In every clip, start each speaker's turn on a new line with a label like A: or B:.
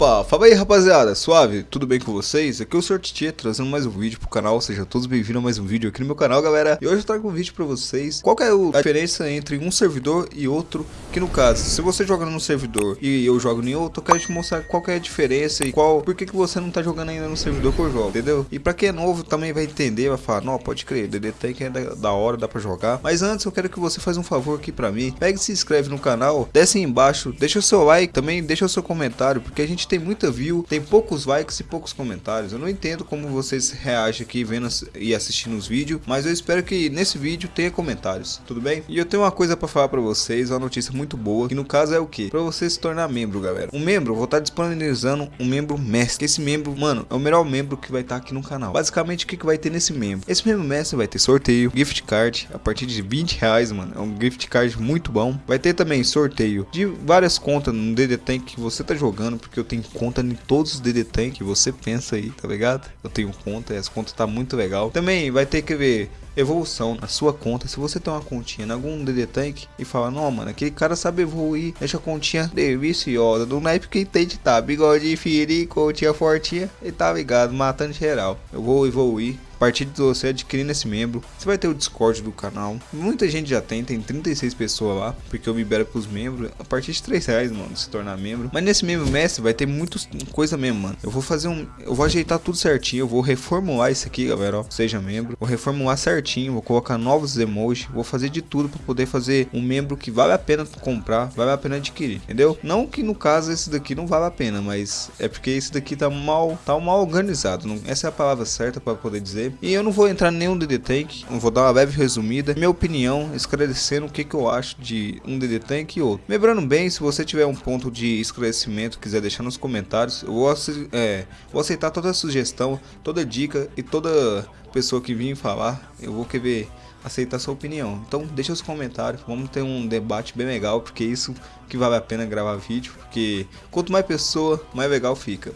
A: Opa, fala aí rapaziada, suave, tudo bem com vocês? Aqui é o Sr. Tietê, trazendo mais um vídeo pro canal, sejam todos bem-vindos a mais um vídeo aqui no meu canal, galera. E hoje eu trago um vídeo pra vocês, qual é a diferença entre um servidor e outro? Que no caso, se você joga num servidor e eu jogo em outro, eu quero te mostrar qual é a diferença E qual, por que, que você não tá jogando ainda no servidor que eu jogo, entendeu? E pra quem é novo também vai entender, vai falar, não, pode crer, DD Tank é da, da hora, dá pra jogar. Mas antes eu quero que você faça um favor aqui pra mim, pega e se inscreve no canal, desce aí embaixo, deixa o seu like, também deixa o seu comentário Porque a gente tem muita view tem poucos likes e poucos comentários. Eu não entendo como vocês reagem aqui vendo e assistindo os vídeos, mas eu espero que nesse vídeo tenha comentários, tudo bem? E eu tenho uma coisa para falar para vocês, uma notícia muito boa, que no caso é o que? Para você se tornar membro, galera. Um membro, vou estar disponibilizando um membro mestre. Esse membro, mano, é o melhor membro que vai estar aqui no canal. Basicamente, o que, que vai ter nesse membro? Esse membro mestre vai ter sorteio, gift card, a partir de 20 reais, mano. É um gift card muito bom. Vai ter também sorteio de várias contas no DD Tank que você tá jogando, porque eu tenho conta em todos os DD Tank que você pensa aí, tá ligado? Eu tenho conta essa conta tá muito legal. Também vai ter que ver evolução na sua conta. Se você tem uma continha em algum DD Tank e fala, não, mano, aquele cara sabe evoluir, deixa a continha deliciosa, do naipe que entende tá, bigode firi, continha fortinha e tá ligado, matando geral. Eu vou evoluir partir de você adquirindo esse membro, você vai ter o Discord do canal. Muita gente já tem, tem 36 pessoas lá, porque eu libero pros membros a partir de 3 reais, mano, se tornar membro. Mas nesse membro mestre vai ter muita coisa mesmo, mano. Eu vou fazer um, eu vou ajeitar tudo certinho, eu vou reformular isso aqui, galera, ó, seja membro. Vou reformular certinho, vou colocar novos emojis, vou fazer de tudo para poder fazer um membro que vale a pena comprar, vale a pena adquirir, entendeu? Não que no caso esse daqui não vale a pena, mas é porque esse daqui tá mal, tá mal organizado, não, essa é a palavra certa para poder dizer. E eu não vou entrar em nenhum DD Tank, vou dar uma leve resumida, minha opinião, esclarecendo o que, que eu acho de um DD Tank e outro. Lembrando bem, se você tiver um ponto de esclarecimento, quiser deixar nos comentários, eu vou, é, vou aceitar toda sugestão, toda dica e toda pessoa que vir falar, eu vou querer aceitar sua opinião. Então deixa os comentários, vamos ter um debate bem legal, porque isso que vale a pena gravar vídeo, porque quanto mais pessoa, mais legal fica.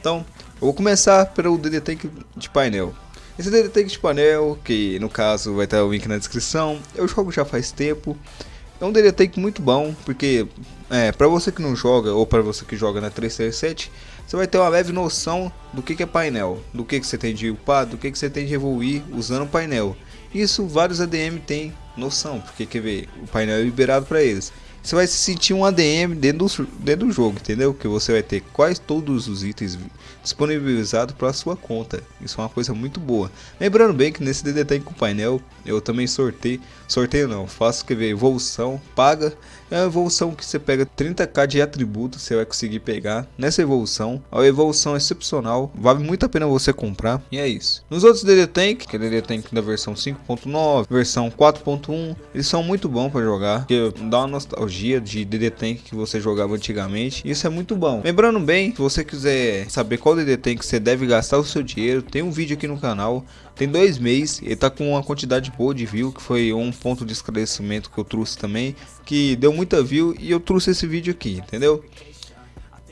A: Então, eu vou começar pelo DD Tank de painel. Esse Tank de painel, que no caso vai estar o link na descrição, eu jogo já faz tempo. É um Tank muito bom, porque é, para você que não joga ou para você que joga na 337, você vai ter uma leve noção do que, que é painel, do que, que você tem de upar, do que, que você tem de evoluir usando o painel. Isso vários ADM têm noção, porque quer ver, o painel é liberado para eles você vai se sentir um ADM dentro do, dentro do jogo, entendeu? Que você vai ter quase todos os itens disponibilizados para sua conta. Isso é uma coisa muito boa. Lembrando bem que nesse DD Tank com painel, eu também sorteio, sorteio não, faço que ver evolução, paga. É uma evolução que você pega 30k de atributos, você vai conseguir pegar nessa evolução. A evolução é excepcional, vale muito a pena você comprar. E é isso. Nos outros DD Tank, que é DD Tank da versão 5.9, versão 4.1, eles são muito bons para jogar, porque dá uma nostalgia de DD Tank que você jogava antigamente. Isso é muito bom. Lembrando bem, se você quiser saber qual DD Tank você deve gastar o seu dinheiro, tem um vídeo aqui no canal. Tem dois meses, ele tá com uma quantidade boa de view, que foi um ponto de esclarecimento que eu trouxe também, que deu muita view e eu trouxe esse vídeo aqui, entendeu?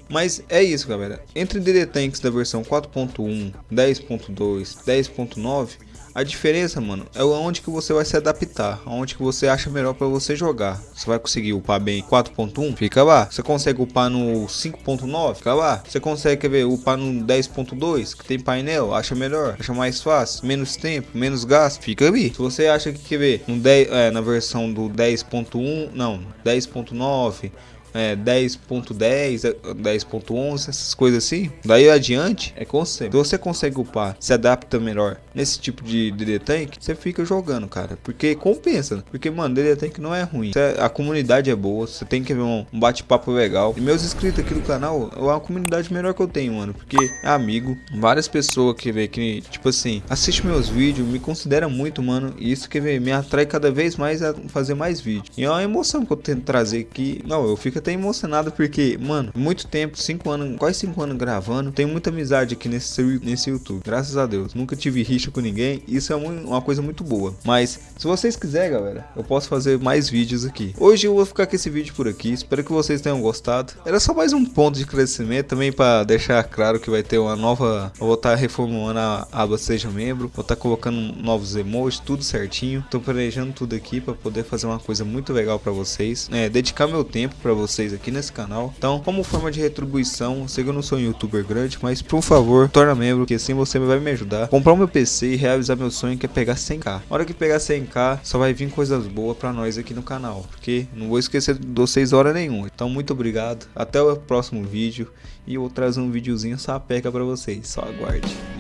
A: Mas é isso galera, entre DD Tanks da versão 4.1, 10.2, 10.9 a diferença, mano, é onde que você vai se adaptar, onde que você acha melhor para você jogar. Você vai conseguir upar bem 4.1, fica lá. Você consegue upar no 5.9, fica lá. Você consegue quer ver upar no 10.2, que tem painel, acha melhor, acha mais fácil, menos tempo, menos gasto, fica ali. Se você acha que quer ver no 10, é, na versão do 10.1, não, 10.9 é, 10.10, 10.11, essas coisas assim. Daí adiante é conceito. Se você consegue upar, se adapta melhor nesse tipo de DD Tank, você fica jogando, cara. Porque compensa. Porque, mano, DD Tank não é ruim. A comunidade é boa, você tem que ver um bate-papo legal. E meus inscritos aqui no canal é uma comunidade melhor que eu tenho, mano. Porque é amigo. Várias pessoas que vê que, tipo assim, assiste meus vídeos, me considera muito, mano. E isso que vê, me atrai cada vez mais a fazer mais vídeos. E é uma emoção que eu tento trazer aqui. Não, eu fico até emocionado porque, mano, muito tempo, 5 anos, quase 5 anos gravando, tenho muita amizade aqui nesse, nesse YouTube, graças a Deus. Nunca tive rixa com ninguém, isso é uma coisa muito boa. Mas, se vocês quiserem, galera, eu posso fazer mais vídeos aqui. Hoje eu vou ficar com esse vídeo por aqui, espero que vocês tenham gostado. Era só mais um ponto de crescimento, também para deixar claro que vai ter uma nova... Eu vou estar tá reformulando a aba Seja Membro, vou estar tá colocando novos emojis, tudo certinho. Tô planejando tudo aqui para poder fazer uma coisa muito legal para vocês. É, dedicar meu tempo para vocês vocês aqui nesse canal. Então, como forma de retribuição, sei que eu não sou um youtuber grande, mas por favor, torna membro, que assim você vai me ajudar comprar o meu PC e realizar meu sonho que é pegar 100k. Na hora que pegar 100k, só vai vir coisas boas pra nós aqui no canal, porque não vou esquecer de vocês hora nenhuma. Então, muito obrigado, até o próximo vídeo e eu vou trazer um videozinho sapeca pra vocês, só aguarde.